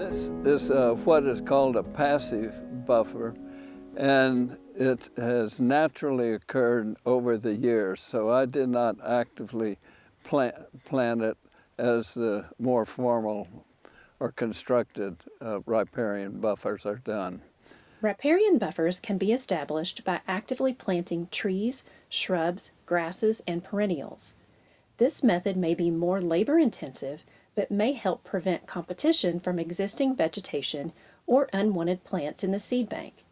is uh, what is called a passive buffer, and it has naturally occurred over the years. So I did not actively plant, plant it as the more formal or constructed uh, riparian buffers are done. Riparian buffers can be established by actively planting trees, shrubs, grasses, and perennials. This method may be more labor intensive, but may help prevent competition from existing vegetation or unwanted plants in the seed bank.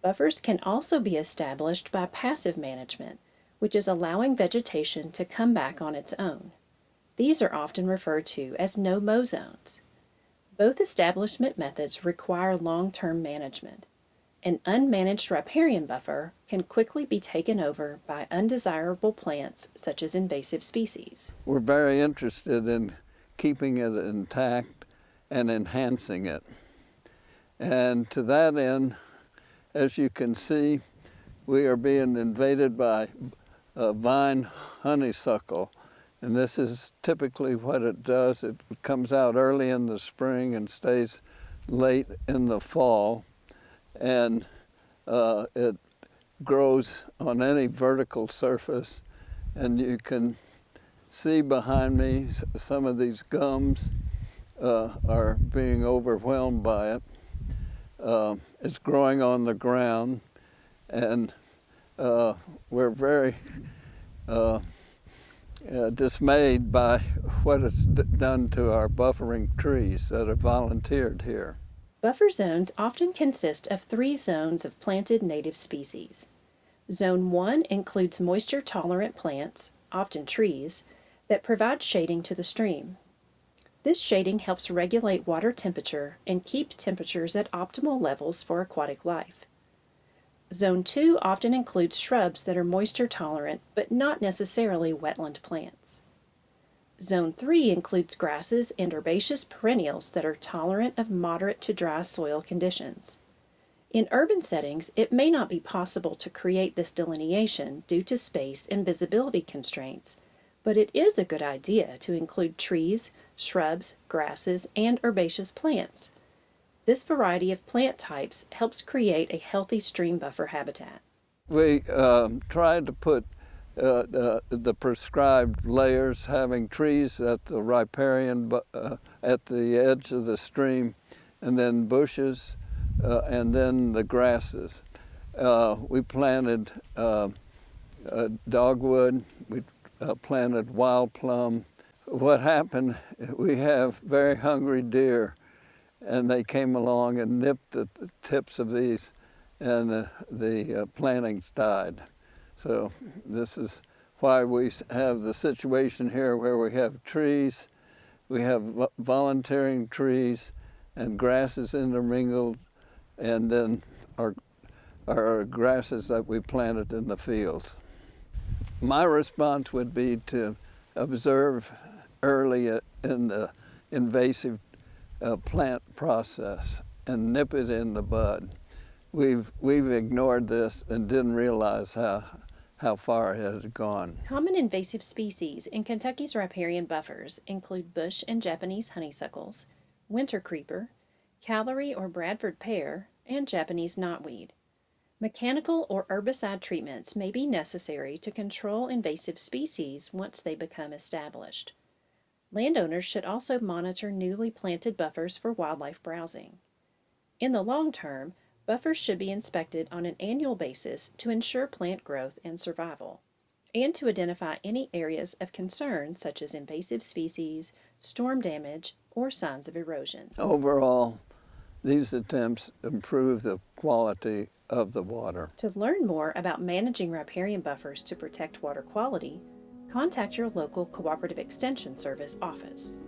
Buffers can also be established by passive management, which is allowing vegetation to come back on its own. These are often referred to as no-mow zones. Both establishment methods require long-term management. An unmanaged riparian buffer can quickly be taken over by undesirable plants such as invasive species. We're very interested in keeping it intact and enhancing it. And to that end, as you can see, we are being invaded by a vine honeysuckle. And this is typically what it does. It comes out early in the spring and stays late in the fall and uh, it grows on any vertical surface and you can see behind me some of these gums uh, are being overwhelmed by it. Uh, it's growing on the ground and uh, we're very uh, uh, dismayed by what it's done to our buffering trees that are volunteered here. Buffer zones often consist of three zones of planted native species. Zone 1 includes moisture-tolerant plants, often trees, that provide shading to the stream. This shading helps regulate water temperature and keep temperatures at optimal levels for aquatic life. Zone 2 often includes shrubs that are moisture tolerant but not necessarily wetland plants. Zone 3 includes grasses and herbaceous perennials that are tolerant of moderate to dry soil conditions. In urban settings, it may not be possible to create this delineation due to space and visibility constraints, but it is a good idea to include trees, shrubs, grasses, and herbaceous plants. This variety of plant types helps create a healthy stream buffer habitat. We um, tried to put uh, uh, the prescribed layers, having trees at the riparian, uh, at the edge of the stream, and then bushes, uh, and then the grasses. Uh, we planted uh, dogwood, we Uh, planted wild plum. What happened, we have very hungry deer, and they came along and nipped the tips of these, and the uh, plantings died. So this is why we have the situation here where we have trees, we have volunteering trees and grasses intermingled, and then our, our grasses that we planted in the fields. My response would be to observe early in the invasive uh, plant process and nip it in the bud. We've, we've ignored this and didn't realize how, how far it had gone. Common invasive species in Kentucky's riparian buffers include bush and Japanese honeysuckles, winter creeper, Callery or Bradford pear, and Japanese knotweed. Mechanical or herbicide treatments may be necessary to control invasive species once they become established. Landowners should also monitor newly planted buffers for wildlife browsing. In the long term, Buffers should be inspected on an annual basis to ensure plant growth and survival, and to identify any areas of concern such as invasive species, storm damage, or signs of erosion. Overall, these attempts improve the quality of the water. To learn more about managing riparian buffers to protect water quality, contact your local Cooperative Extension Service office.